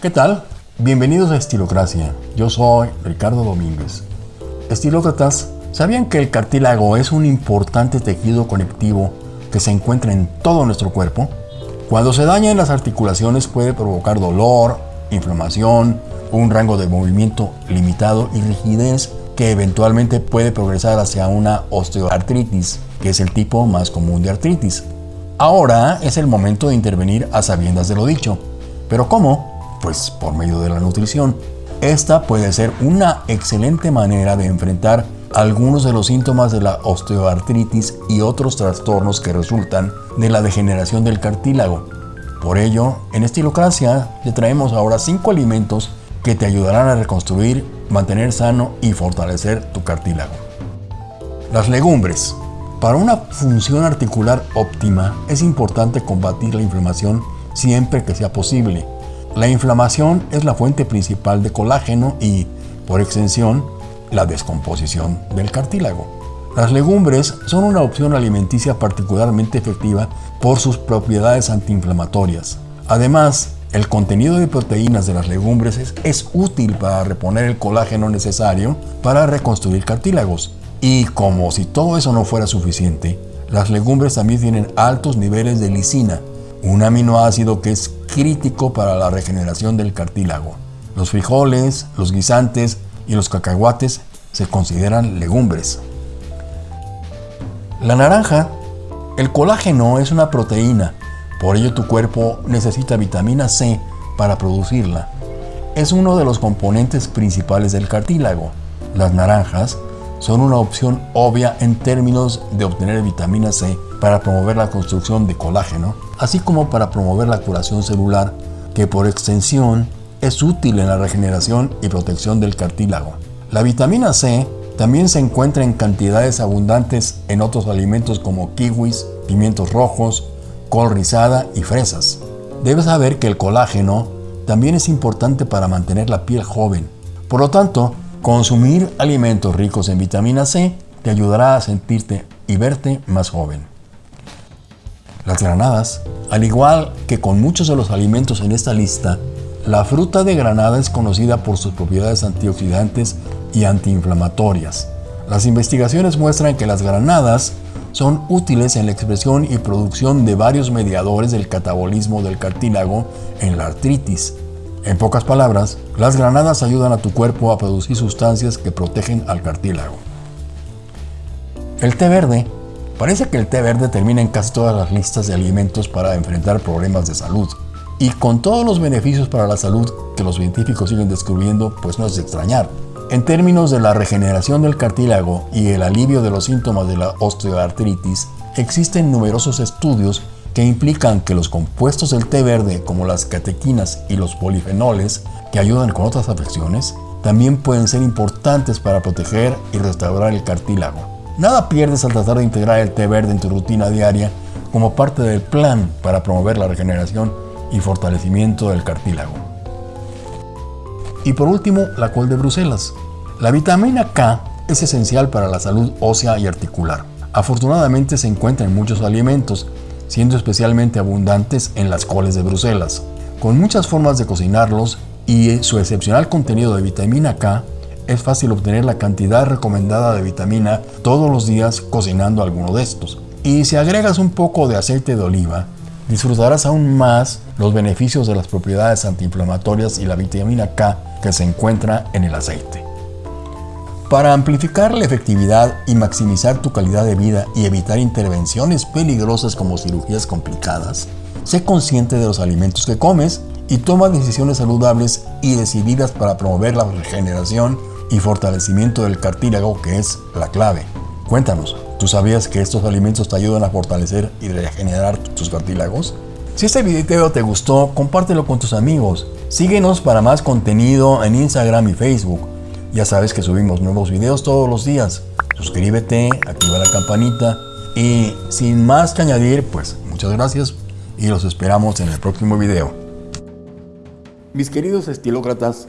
¿Qué tal? Bienvenidos a Estilocracia. Yo soy Ricardo Domínguez. Estilócratas, ¿sabían que el cartílago es un importante tejido conectivo que se encuentra en todo nuestro cuerpo? Cuando se daña en las articulaciones puede provocar dolor, inflamación, un rango de movimiento limitado y rigidez que eventualmente puede progresar hacia una osteoartritis, que es el tipo más común de artritis. Ahora es el momento de intervenir a sabiendas de lo dicho. ¿Pero cómo? Pues por medio de la nutrición. Esta puede ser una excelente manera de enfrentar algunos de los síntomas de la osteoartritis y otros trastornos que resultan de la degeneración del cartílago. Por ello, en Estilocracia te traemos ahora 5 alimentos que te ayudarán a reconstruir, mantener sano y fortalecer tu cartílago. Las legumbres. Para una función articular óptima es importante combatir la inflamación siempre que sea posible. La inflamación es la fuente principal de colágeno y, por extensión, la descomposición del cartílago. Las legumbres son una opción alimenticia particularmente efectiva por sus propiedades antiinflamatorias. Además, el contenido de proteínas de las legumbres es, útil para reponer el colágeno necesario para reconstruir cartílagos. Y como si todo eso no fuera suficiente, las legumbres también tienen altos niveles de lisina, un aminoácido que es crítico para la regeneración del cartílago. Los frijoles, los guisantes y los cacahuates se consideran legumbres. La naranja. El colágeno es una proteína, por ello tu cuerpo necesita vitamina C para producirla. Es uno de los componentes principales del cartílago. Las naranjas son una opción obvia en términos de obtener vitamina C para promover la construcción de colágeno, así como para promover la curación celular, que por extensión es útil en la regeneración y protección del cartílago. La vitamina C también se encuentra en cantidades abundantes en otros alimentos como kiwis, pimientos rojos, col rizada y fresas. Debes saber que el colágeno también es importante para mantener la piel joven. Por lo tanto, consumir alimentos ricos en vitamina C te ayudará a sentirte y verte más joven. Las granadas, al igual que con muchos de los alimentos en esta lista, la fruta de granada es conocida por sus propiedades antioxidantes y antiinflamatorias. Las investigaciones muestran que las granadas son útiles en la expresión y producción de varios mediadores del catabolismo del cartílago en la artritis. En pocas palabras, las granadas ayudan a tu cuerpo a producir sustancias que protegen al cartílago. El té verde Parece que el té verde termina en casi todas las listas de alimentos para enfrentar problemas de salud. Y con todos los beneficios para la salud que los científicos siguen descubriendo, pues no es de extrañar. En términos de la regeneración del cartílago y el alivio de los síntomas de la osteoartritis, existen numerosos estudios que implican que los compuestos del té verde, como las catequinas y los polifenoles, que ayudan con otras afecciones, también pueden ser importantes para proteger y restaurar el cartílago. Nada pierdes al tratar de integrar el té verde en tu rutina diaria como parte del plan para promover la regeneración y fortalecimiento del cartílago. Y por último, la col de Bruselas. La vitamina K es esencial para la salud ósea y articular. Afortunadamente se encuentra en muchos alimentos, siendo especialmente abundantes en las coles de Bruselas. Con muchas formas de cocinarlos y su excepcional contenido de vitamina K, es fácil obtener la cantidad recomendada de vitamina todos los días cocinando alguno de estos. Y si agregas un poco de aceite de oliva, disfrutarás aún más los beneficios de las propiedades antiinflamatorias y la vitamina K que se encuentra en el aceite. Para amplificar la efectividad y maximizar tu calidad de vida y evitar intervenciones peligrosas como cirugías complicadas, sé consciente de los alimentos que comes y toma decisiones saludables y decididas para promover la regeneración y fortalecimiento del cartílago que es la clave. Cuéntanos, ¿tú sabías que estos alimentos te ayudan a fortalecer y regenerar tus cartílagos? Si este video te gustó, compártelo con tus amigos. Síguenos para más contenido en Instagram y Facebook. Ya sabes que subimos nuevos videos todos los días. Suscríbete, activa la campanita y sin más que añadir, pues muchas gracias y los esperamos en el próximo video. Mis queridos estilócratas,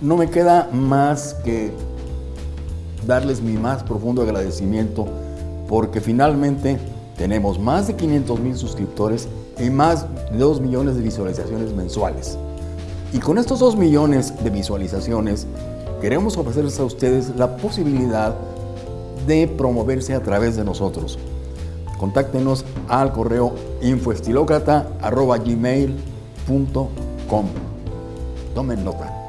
no me queda más que darles mi más profundo agradecimiento porque finalmente tenemos más de 500 mil suscriptores y más de 2 millones de visualizaciones mensuales. Y con estos 2 millones de visualizaciones queremos ofrecerles a ustedes la posibilidad de promoverse a través de nosotros. Contáctenos al correo infoestilocrata.gmail.com Tomen nota.